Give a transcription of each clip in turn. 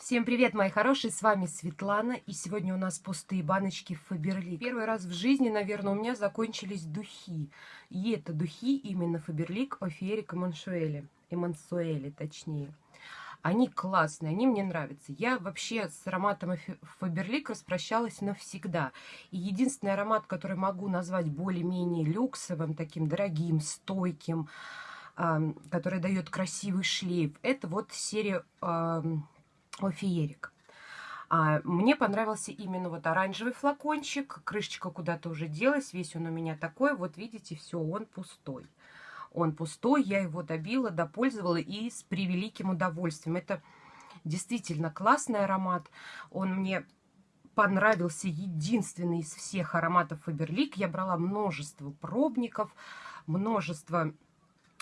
Всем привет, мои хорошие, с вами Светлана, и сегодня у нас пустые баночки Фаберлик. Первый раз в жизни, наверное, у меня закончились духи, и это духи именно Фаберлик, Офиерик и Маншуэли, и Мансуэли, точнее. Они классные, они мне нравятся. Я вообще с ароматом Фаберлик распрощалась навсегда. И единственный аромат, который могу назвать более-менее люксовым, таким дорогим, стойким, который дает красивый шлейф, это вот серия феерик. А, мне понравился именно вот оранжевый флакончик. Крышечка куда-то уже делась. Весь он у меня такой. Вот видите, все, он пустой. Он пустой. Я его добила, допользовала и с превеликим удовольствием. Это действительно классный аромат. Он мне понравился единственный из всех ароматов Фаберлик. Я брала множество пробников, множество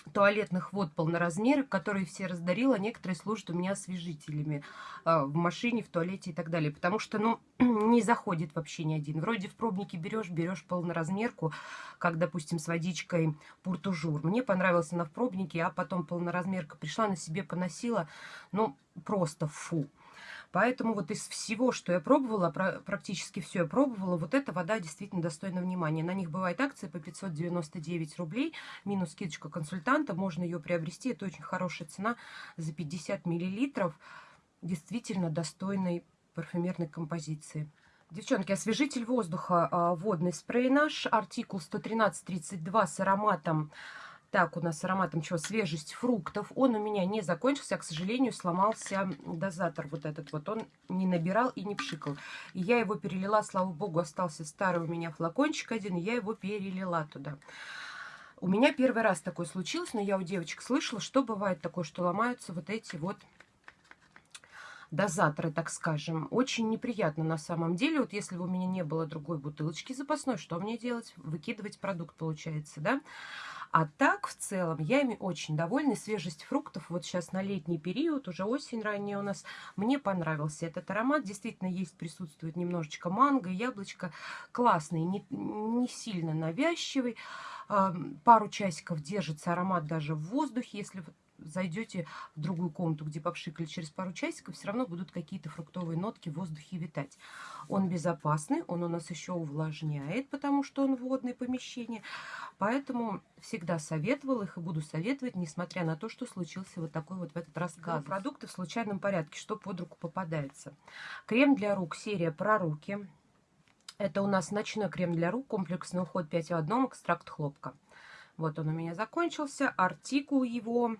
туалетных вод полноразмерных, которые все раздарила. Некоторые служат у меня освежителями э, в машине, в туалете и так далее. Потому что, ну, не заходит вообще ни один. Вроде в пробнике берешь, берешь полноразмерку, как, допустим, с водичкой Пуртужур. Мне понравился она в пробнике, а потом полноразмерка пришла, на себе поносила. Ну, просто фу. Поэтому вот из всего, что я пробовала, практически все я пробовала, вот эта вода действительно достойна внимания. На них бывает акция по 599 рублей, минус скидочка консультанта, можно ее приобрести. Это очень хорошая цена за 50 миллилитров, действительно достойной парфюмерной композиции. Девчонки, освежитель воздуха, а, водный спрей наш, артикул 11332 с ароматом так, у нас с ароматом чего? Свежесть фруктов. Он у меня не закончился, а, к сожалению, сломался дозатор вот этот вот. Он не набирал и не пшикал. И я его перелила, слава богу, остался старый у меня флакончик один, и я его перелила туда. У меня первый раз такое случилось, но я у девочек слышала, что бывает такое, что ломаются вот эти вот дозаторы, так скажем. Очень неприятно на самом деле. Вот если бы у меня не было другой бутылочки запасной, что мне делать? Выкидывать продукт, получается, да? А так, в целом, я ими очень довольна. Свежесть фруктов вот сейчас на летний период, уже осень ранняя у нас, мне понравился этот аромат. Действительно, есть, присутствует немножечко манго, яблочко. Классный, не, не сильно навязчивый. Пару часиков держится аромат даже в воздухе, если зайдете в другую комнату, где попшикали через пару часиков, все равно будут какие-то фруктовые нотки в воздухе витать. Он безопасный, он у нас еще увлажняет, потому что он водное помещение. Поэтому всегда советовала их и буду советовать, несмотря на то, что случился вот такой вот в этот раз газ. Продукты в случайном порядке, что под руку попадается. Крем для рук, серия про руки. Это у нас ночной крем для рук, комплексный уход 5 в одном, экстракт хлопка. Вот он у меня закончился. Артикул его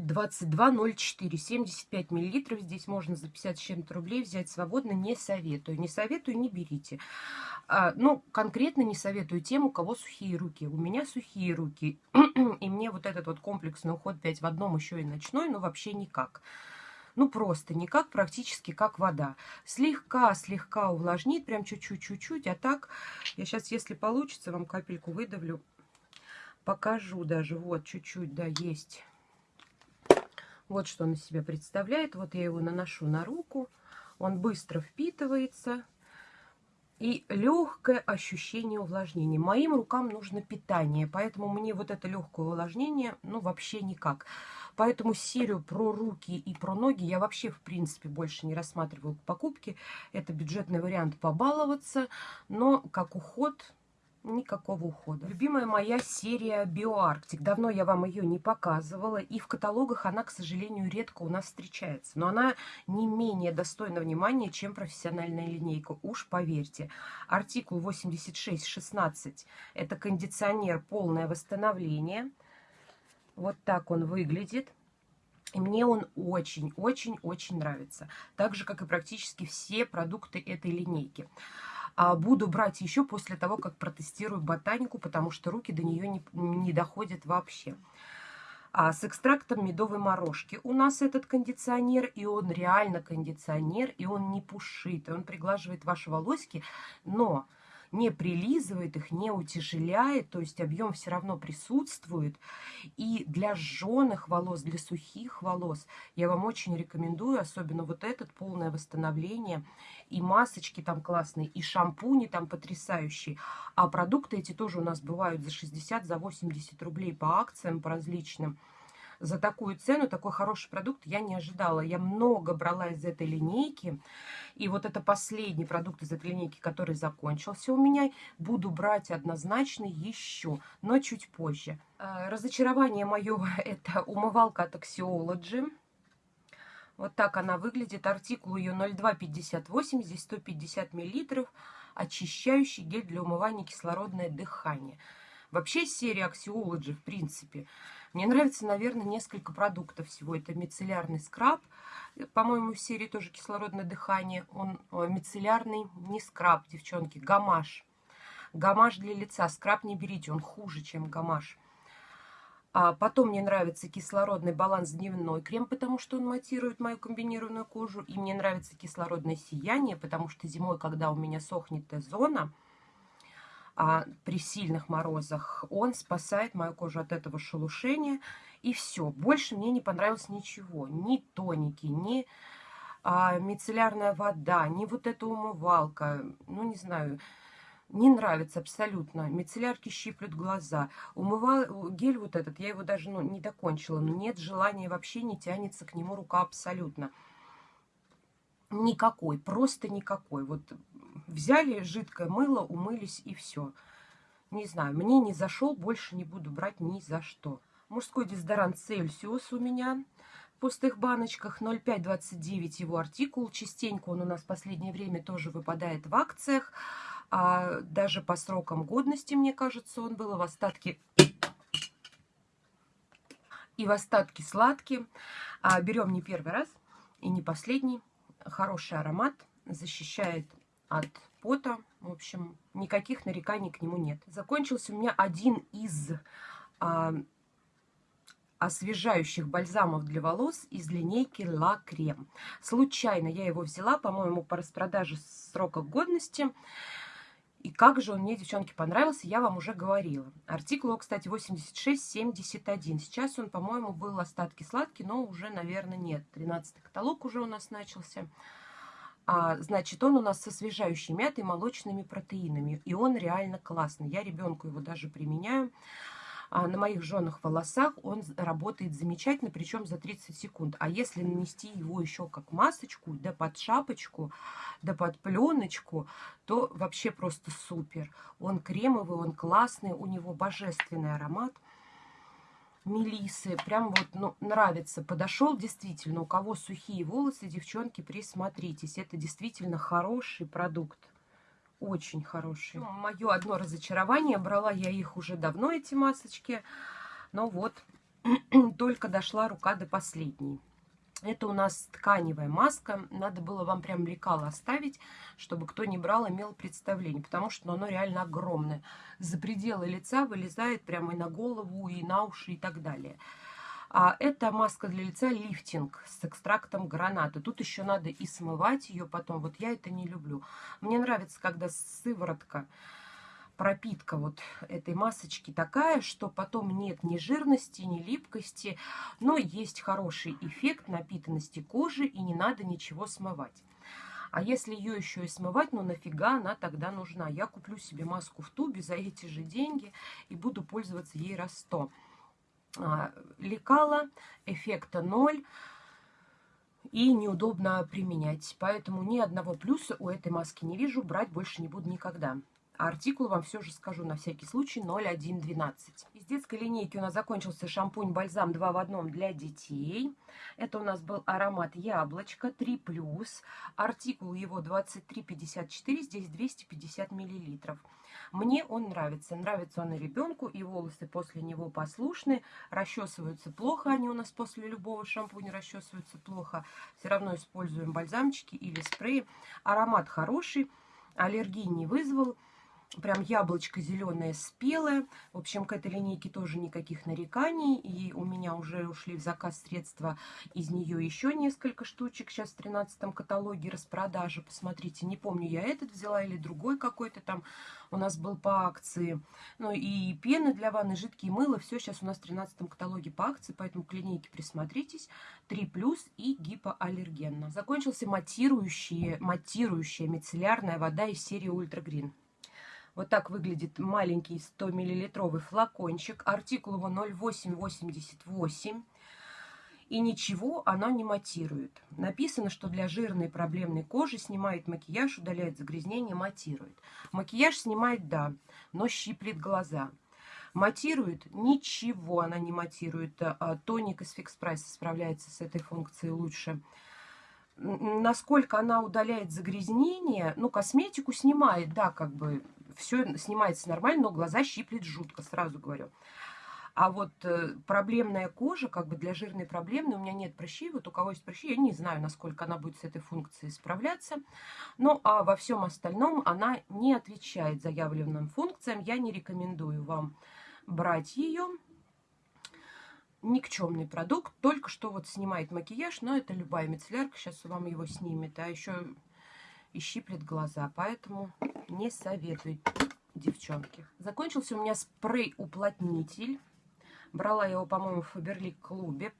22,04, 75 миллилитров. Здесь можно за 50 с чем-то рублей взять свободно. Не советую. Не советую, не берите. А, ну, конкретно не советую тем, у кого сухие руки. У меня сухие руки. и мне вот этот вот комплексный уход 5 в одном еще и ночной, ну, вообще никак. Ну, просто никак, практически как вода. Слегка-слегка увлажнит, прям чуть-чуть-чуть-чуть. А так, я сейчас, если получится, вам капельку выдавлю. Покажу даже. Вот, чуть-чуть, да, есть вот что он из себя представляет. Вот я его наношу на руку. Он быстро впитывается. И легкое ощущение увлажнения. Моим рукам нужно питание, поэтому мне вот это легкое увлажнение, ну, вообще никак. Поэтому серию про руки и про ноги я вообще, в принципе, больше не рассматриваю к покупке. Это бюджетный вариант побаловаться, но как уход Никакого ухода. Любимая моя серия Биоарктик. Давно я вам ее не показывала. И в каталогах она, к сожалению, редко у нас встречается. Но она не менее достойна внимания, чем профессиональная линейка. Уж поверьте. Артикул 8616. Это кондиционер полное восстановление. Вот так он выглядит. И мне он очень-очень-очень нравится. Так же, как и практически все продукты этой линейки. А буду брать еще после того, как протестирую ботанику, потому что руки до нее не, не доходят вообще. А с экстрактом медовой морожки у нас этот кондиционер, и он реально кондиционер, и он не пушит, и он приглаживает ваши волосики, но не прилизывает их, не утяжеляет, то есть объем все равно присутствует. И для сжженных волос, для сухих волос я вам очень рекомендую, особенно вот этот, полное восстановление. И масочки там классные, и шампуни там потрясающие. А продукты эти тоже у нас бывают за 60, за 80 рублей по акциям, по различным за такую цену, такой хороший продукт я не ожидала. Я много брала из этой линейки. И вот это последний продукт из этой линейки, который закончился у меня. Буду брать однозначно еще, но чуть позже. А, разочарование мое – это умывалка от Axiology. Вот так она выглядит. Артикул ее 0258, здесь 150 миллилитров. Очищающий гель для умывания кислородное дыхание. Вообще серия Axiology, в принципе, мне нравится, наверное, несколько продуктов всего. Это мицеллярный скраб, по-моему, в серии тоже кислородное дыхание. Он мицеллярный, не скраб, девчонки, гамаш. Гамаш для лица. Скраб не берите, он хуже, чем гамаш. А потом мне нравится кислородный баланс дневной крем, потому что он матирует мою комбинированную кожу. И мне нравится кислородное сияние, потому что зимой, когда у меня сохнет Т-зона, а при сильных морозах он спасает мою кожу от этого шелушения. И все. Больше мне не понравилось ничего. Ни тоники, ни а, мицеллярная вода, ни вот эта умывалка. Ну, не знаю, не нравится абсолютно. Мицеллярки щиплют глаза. Умывал гель вот этот, я его даже ну, не докончила. Но нет желания вообще, не тянется к нему рука абсолютно. Никакой, просто никакой. Вот взяли жидкое мыло, умылись и все. Не знаю, мне не зашел, больше не буду брать ни за что. Мужской дезодорант Цельсиус у меня в пустых баночках 0,529 его артикул. Частенько он у нас в последнее время тоже выпадает в акциях. А даже по срокам годности, мне кажется, он был в остатке и в остатке сладкий. А, берем не первый раз и не последний хороший аромат, защищает от пота. В общем, никаких нареканий к нему нет. Закончился у меня один из а, освежающих бальзамов для волос из линейки La Creme. Случайно я его взяла, по-моему, по распродаже срока годности. И как же он мне, девчонки, понравился, я вам уже говорила. Артикул, кстати, 8671. Сейчас он, по-моему, был остатки сладкий, но уже, наверное, нет. 13 каталог уже у нас начался. А, значит, он у нас со освежающей мятой молочными протеинами. И он реально классный. Я ребенку его даже применяю. А на моих жженых волосах он работает замечательно, причем за 30 секунд. А если нанести его еще как масочку, да под шапочку, да под пленочку, то вообще просто супер. Он кремовый, он классный, у него божественный аромат. Мелисы, прям вот ну, нравится. Подошел действительно, у кого сухие волосы, девчонки, присмотритесь. Это действительно хороший продукт очень хорошие. Мое одно разочарование, брала я их уже давно, эти масочки, но вот только дошла рука до последней. Это у нас тканевая маска. Надо было вам прям лекало оставить, чтобы кто не брал, имел представление. Потому что ну, оно реально огромное. За пределы лица вылезает прямо и на голову, и на уши, и так далее. А это маска для лица лифтинг с экстрактом граната. Тут еще надо и смывать ее потом. Вот я это не люблю. Мне нравится, когда сыворотка, пропитка вот этой масочки такая, что потом нет ни жирности, ни липкости, но есть хороший эффект напитанности кожи и не надо ничего смывать. А если ее еще и смывать, ну нафига она тогда нужна? Я куплю себе маску в тубе за эти же деньги и буду пользоваться ей раз сто. А, лекала, эффекта ноль и неудобно применять. Поэтому ни одного плюса у этой маски не вижу, брать больше не буду никогда. Артикул вам все же скажу на всякий случай 0112. Из детской линейки у нас закончился шампунь-бальзам 2 в 1 для детей. Это у нас был аромат яблочко 3+. Артикул его 2354, здесь 250 миллилитров. Мне он нравится. Нравится он и ребенку, и волосы после него послушны. Расчесываются плохо, они у нас после любого шампуня расчесываются плохо. Все равно используем бальзамчики или спреи. Аромат хороший, аллергии не вызвал прям яблочко зеленое спелое. В общем, к этой линейке тоже никаких нареканий. И у меня уже ушли в заказ средства из нее еще несколько штучек. Сейчас в 13 каталоге распродажа. Посмотрите, не помню, я этот взяла или другой какой-то там у нас был по акции. Ну и пены для ванны, жидкие мыло. Все сейчас у нас в 13 каталоге по акции, поэтому к линейке присмотритесь. 3 плюс и гипоаллергенно. Закончился матирующая, матирующая мицеллярная вода из серии Ультра Грин. Вот так выглядит маленький 100 миллилитровый флакончик. Артикул его 0888. И ничего она не матирует. Написано, что для жирной проблемной кожи снимает макияж, удаляет загрязнение, матирует. Макияж снимает, да, но щиплет глаза. Матирует? Ничего она не матирует. А, тоник из Fix Price справляется с этой функцией лучше насколько она удаляет загрязнение, ну, косметику снимает, да, как бы все снимается нормально, но глаза щиплет жутко, сразу говорю. А вот э, проблемная кожа, как бы для жирной проблемной, у меня нет прыщей, вот у кого есть прыщи, я не знаю, насколько она будет с этой функцией справляться. Ну, а во всем остальном она не отвечает заявленным функциям, я не рекомендую вам брать ее никчемный продукт, только что вот снимает макияж, но это любая мицеллярка, сейчас вам его снимет, а еще и щиплет глаза, поэтому не советую, девчонки. Закончился у меня спрей-уплотнитель, брала я его, по-моему, в Фаберлик клубе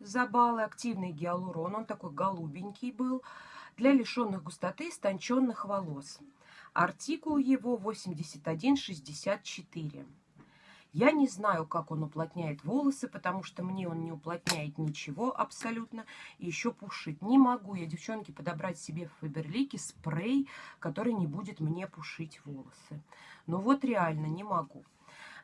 за баллы, активный гиалурон, он такой голубенький был, для лишенных густоты истонченных волос. Артикул его 8164. Я не знаю, как он уплотняет волосы, потому что мне он не уплотняет ничего абсолютно. И еще пушит. Не могу я, девчонки, подобрать себе в Фаберлике спрей, который не будет мне пушить волосы. Но вот реально не могу.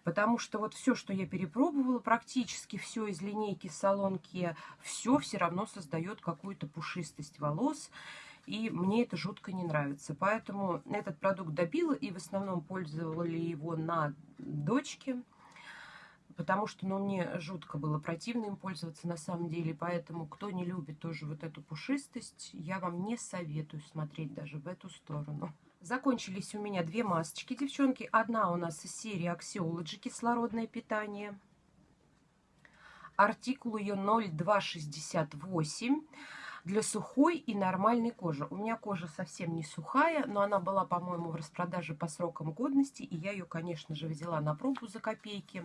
Потому что вот все, что я перепробовала, практически все из линейки салонки, все все равно создает какую-то пушистость волос. И мне это жутко не нравится. Поэтому этот продукт добила и в основном пользовали его на дочке потому что, ну, мне жутко было противно им пользоваться на самом деле, поэтому, кто не любит тоже вот эту пушистость, я вам не советую смотреть даже в эту сторону. Закончились у меня две масочки, девчонки. Одна у нас из серии Axiology кислородное питание. Артикул ее 0268 для сухой и нормальной кожи. У меня кожа совсем не сухая, но она была, по-моему, в распродаже по срокам годности, и я ее, конечно же, взяла на пробу за копейки.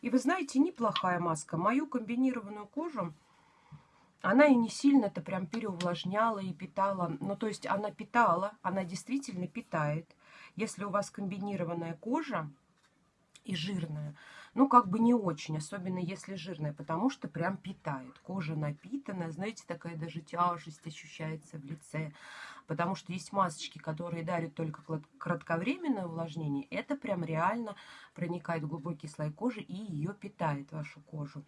И вы знаете, неплохая маска. Мою комбинированную кожу, она и не сильно-то прям переувлажняла и питала. Ну, то есть она питала, она действительно питает. Если у вас комбинированная кожа и жирная, ну, как бы не очень, особенно если жирная, потому что прям питает. Кожа напитанная, знаете, такая даже тяжесть ощущается в лице. Потому что есть масочки, которые дарят только кратковременное увлажнение. Это прям реально проникает в глубокий слой кожи и ее питает, вашу кожу.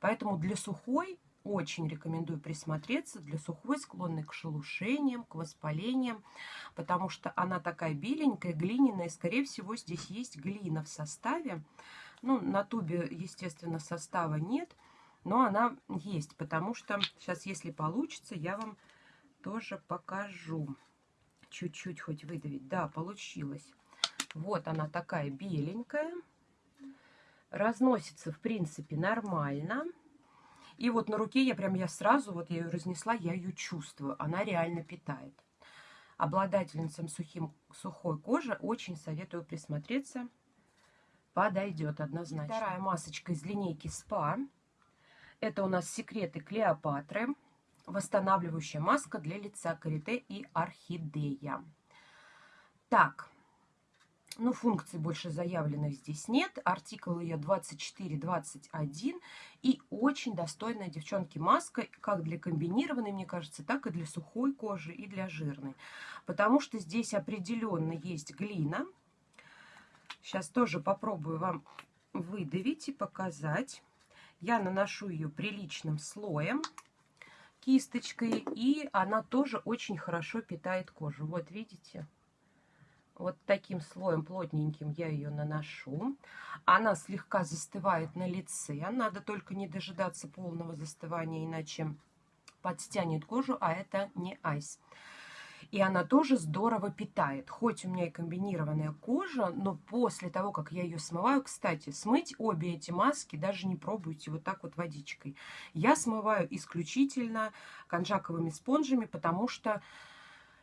Поэтому для сухой очень рекомендую присмотреться. Для сухой склонной к шелушениям, к воспалениям, потому что она такая беленькая, глиняная. Скорее всего, здесь есть глина в составе. Ну, на тубе, естественно, состава нет, но она есть, потому что сейчас, если получится, я вам тоже покажу. Чуть-чуть хоть выдавить. Да, получилось. Вот она такая беленькая. Разносится, в принципе, нормально. И вот на руке я прям, я сразу, вот я ее разнесла, я ее чувствую. Она реально питает. Обладательницам сухим, сухой кожи очень советую присмотреться. Подойдет однозначно. Вторая масочка из линейки СПА. Это у нас секреты Клеопатры восстанавливающая маска для лица карите и орхидея. Так, ну, функций больше заявленных здесь нет. Артикул ее 24-21. И очень достойная, девчонки, маска, как для комбинированной, мне кажется, так и для сухой кожи, и для жирной. Потому что здесь определенно есть глина. Сейчас тоже попробую вам выдавить и показать. Я наношу ее приличным слоем кисточкой, и она тоже очень хорошо питает кожу. Вот видите? Вот таким слоем плотненьким я ее наношу. Она слегка застывает на лице. Надо только не дожидаться полного застывания, иначе подстянет кожу, а это не айс. И она тоже здорово питает. Хоть у меня и комбинированная кожа, но после того, как я ее смываю, кстати, смыть обе эти маски даже не пробуйте вот так вот водичкой. Я смываю исключительно конжаковыми спонжами, потому что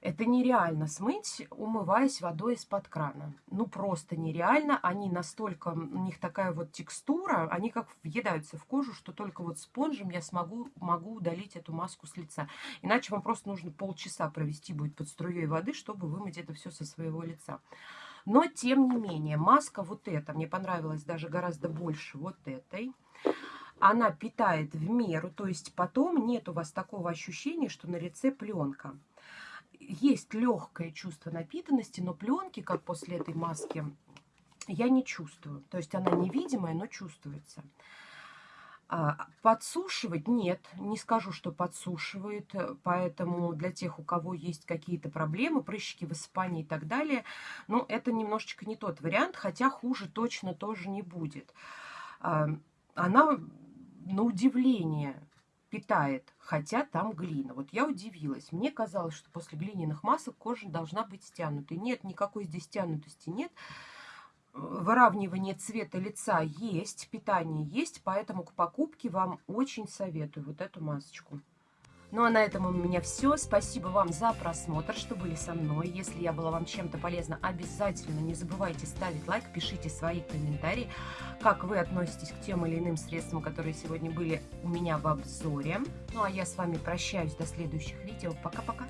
это нереально смыть, умываясь водой из-под крана. Ну, просто нереально. Они настолько, у них такая вот текстура, они как въедаются в кожу, что только вот спонжем я смогу, могу удалить эту маску с лица. Иначе вам просто нужно полчаса провести будет под струей воды, чтобы вымыть это все со своего лица. Но, тем не менее, маска вот эта, мне понравилась даже гораздо больше вот этой. она питает в меру, то есть потом нет у вас такого ощущения, что на лице пленка. Есть легкое чувство напитанности, но пленки, как после этой маски, я не чувствую. То есть она невидимая, но чувствуется. А, подсушивать нет, не скажу, что подсушивает, поэтому для тех, у кого есть какие-то проблемы, прыщики, высыпания и так далее, ну, это немножечко не тот вариант, хотя хуже точно тоже не будет. А, она, на удивление, питает, хотя там глина. Вот я удивилась. Мне казалось, что после глиняных масок кожа должна быть стянутой. Нет, никакой здесь стянутости нет выравнивание цвета лица есть, питание есть, поэтому к покупке вам очень советую вот эту масочку. Ну а на этом у меня все. Спасибо вам за просмотр, что были со мной. Если я была вам чем-то полезна, обязательно не забывайте ставить лайк, пишите свои комментарии, как вы относитесь к тем или иным средствам, которые сегодня были у меня в обзоре. Ну а я с вами прощаюсь до следующих видео. Пока-пока!